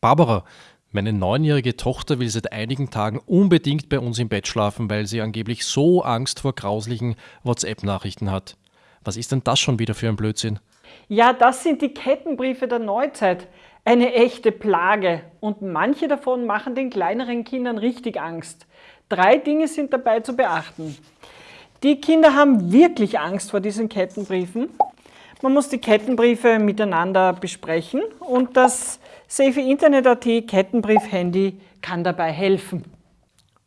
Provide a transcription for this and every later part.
Barbara, meine neunjährige Tochter will seit einigen Tagen unbedingt bei uns im Bett schlafen, weil sie angeblich so Angst vor grauslichen WhatsApp-Nachrichten hat. Was ist denn das schon wieder für ein Blödsinn? Ja, das sind die Kettenbriefe der Neuzeit. Eine echte Plage. Und manche davon machen den kleineren Kindern richtig Angst. Drei Dinge sind dabei zu beachten. Die Kinder haben wirklich Angst vor diesen Kettenbriefen. Man muss die Kettenbriefe miteinander besprechen und das Safe Internet.at Kettenbrief-Handy kann dabei helfen.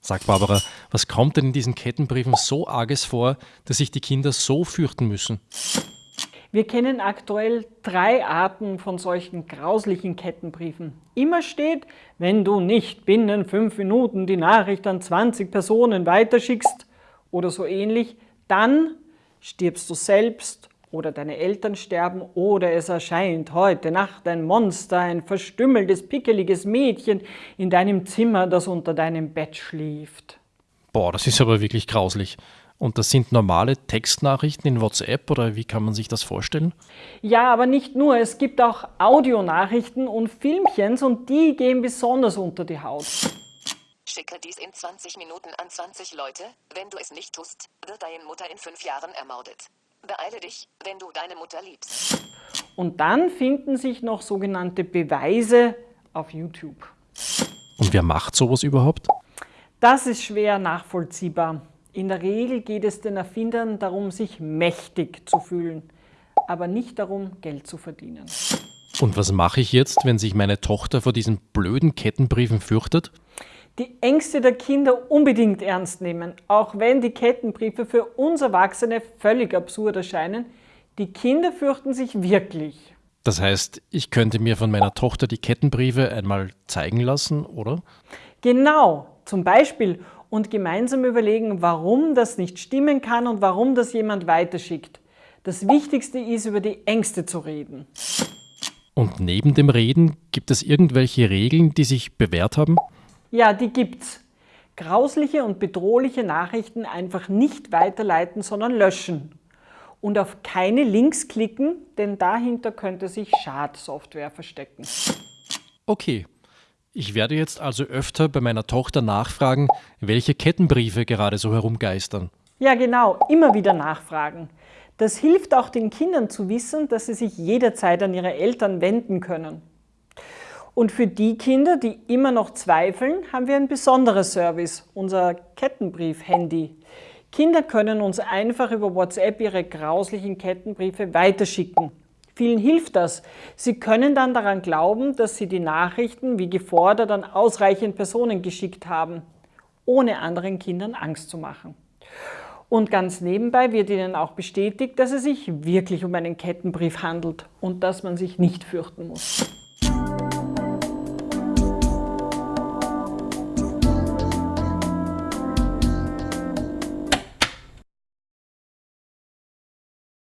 Sagt Barbara, was kommt denn in diesen Kettenbriefen so arges vor, dass sich die Kinder so fürchten müssen? Wir kennen aktuell drei Arten von solchen grauslichen Kettenbriefen. Immer steht, wenn du nicht binnen fünf Minuten die Nachricht an 20 Personen weiterschickst oder so ähnlich, dann stirbst du selbst oder deine Eltern sterben oder es erscheint heute Nacht ein Monster, ein verstümmeltes, pickeliges Mädchen in deinem Zimmer, das unter deinem Bett schläft. Boah, das ist aber wirklich grauslich. Und das sind normale Textnachrichten in WhatsApp oder wie kann man sich das vorstellen? Ja, aber nicht nur. Es gibt auch Audionachrichten und Filmchens und die gehen besonders unter die Haut. Schicke dies in 20 Minuten an 20 Leute. Wenn du es nicht tust, wird deine Mutter in fünf Jahren ermordet. Beeile dich, wenn du deine Mutter liebst. Und dann finden sich noch sogenannte Beweise auf YouTube. Und wer macht sowas überhaupt? Das ist schwer nachvollziehbar. In der Regel geht es den Erfindern darum, sich mächtig zu fühlen, aber nicht darum, Geld zu verdienen. Und was mache ich jetzt, wenn sich meine Tochter vor diesen blöden Kettenbriefen fürchtet? Die Ängste der Kinder unbedingt ernst nehmen, auch wenn die Kettenbriefe für uns Erwachsene völlig absurd erscheinen. Die Kinder fürchten sich wirklich. Das heißt, ich könnte mir von meiner Tochter die Kettenbriefe einmal zeigen lassen, oder? Genau, zum Beispiel und gemeinsam überlegen, warum das nicht stimmen kann und warum das jemand weiterschickt. Das Wichtigste ist, über die Ängste zu reden. Und neben dem Reden gibt es irgendwelche Regeln, die sich bewährt haben? Ja, die gibt's. Grausliche und bedrohliche Nachrichten einfach nicht weiterleiten, sondern löschen. Und auf keine Links klicken, denn dahinter könnte sich Schadsoftware verstecken. Okay. Ich werde jetzt also öfter bei meiner Tochter nachfragen, welche Kettenbriefe gerade so herumgeistern. Ja, genau, immer wieder nachfragen. Das hilft auch den Kindern zu wissen, dass sie sich jederzeit an ihre Eltern wenden können. Und für die Kinder, die immer noch zweifeln, haben wir ein besonderes Service, unser Kettenbrief-Handy. Kinder können uns einfach über WhatsApp ihre grauslichen Kettenbriefe weiterschicken. Vielen hilft das. Sie können dann daran glauben, dass sie die Nachrichten wie gefordert an ausreichend Personen geschickt haben, ohne anderen Kindern Angst zu machen. Und ganz nebenbei wird ihnen auch bestätigt, dass es sich wirklich um einen Kettenbrief handelt und dass man sich nicht fürchten muss.